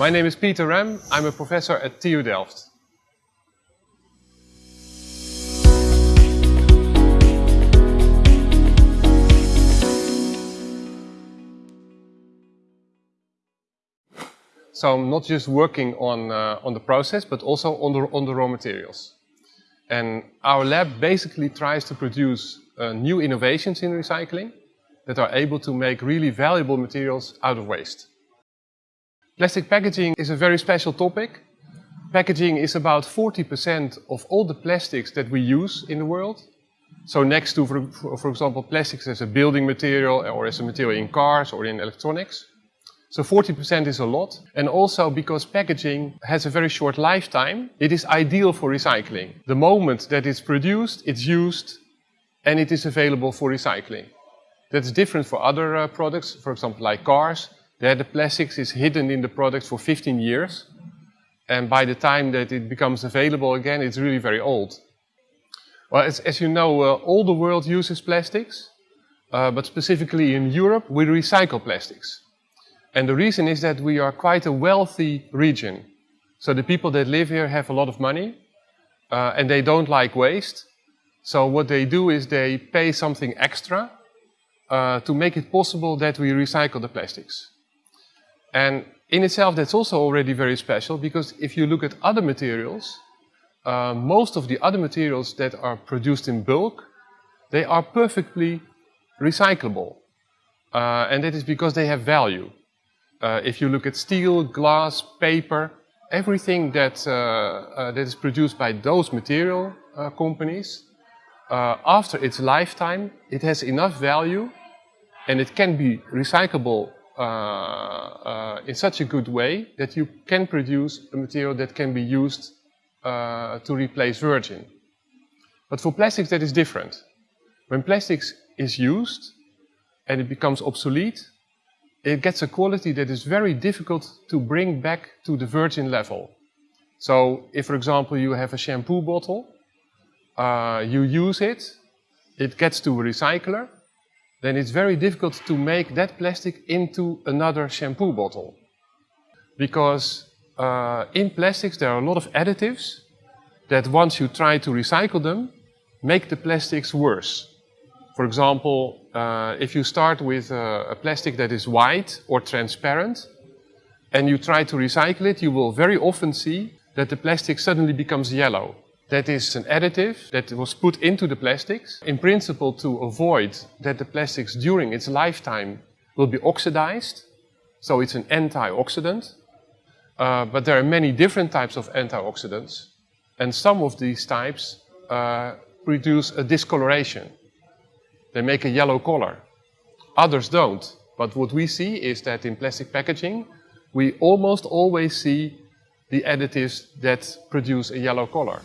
My name is Peter Rem. I'm a professor at TU Delft. So I'm not just working on, uh, on the process, but also on the, on the raw materials. And our lab basically tries to produce uh, new innovations in recycling that are able to make really valuable materials out of waste. Plastic packaging is a very special topic. Packaging is about 40% of all the plastics that we use in the world. So next to, for, for example, plastics as a building material or as a material in cars or in electronics. So 40% is a lot. And also because packaging has a very short lifetime, it is ideal for recycling. The moment that it's produced, it's used and it is available for recycling. That's different for other uh, products, for example, like cars. There the plastics is hidden in the product for 15 years. And by the time that it becomes available again, it's really very old. Well, as, as you know, uh, all the world uses plastics. Uh, but specifically in Europe, we recycle plastics. And the reason is that we are quite a wealthy region. So the people that live here have a lot of money uh, and they don't like waste. So what they do is they pay something extra uh, to make it possible that we recycle the plastics. And in itself that's also already very special because if you look at other materials, uh, most of the other materials that are produced in bulk, they are perfectly recyclable. Uh, and that is because they have value. Uh, if you look at steel, glass, paper, everything that, uh, uh, that is produced by those material uh, companies, after its lifetime, it has enough value and it can be recyclable Uh, uh, in such a good way that you can produce a material that can be used uh, to replace virgin. But for plastics that is different. When plastics is used and it becomes obsolete, it gets a quality that is very difficult to bring back to the virgin level. So if, for example, you have a shampoo bottle, uh, you use it, it gets to a recycler, then it's very difficult to make that plastic into another shampoo bottle. Because uh, in plastics there are a lot of additives that once you try to recycle them, make the plastics worse. For example, uh, if you start with a, a, plastic that is white or transparent and you try to recycle it, you will very often see that the plastic suddenly becomes yellow. That is an additive that was put into the plastics, in principle to avoid that the plastics during its lifetime will be oxidized. So it's an antioxidant. Uh, but there are many different types of antioxidants. And some of these types uh, produce a discoloration. They make a yellow color. Others don't. But what we see is that in plastic packaging, we almost always see the additives that produce a yellow color.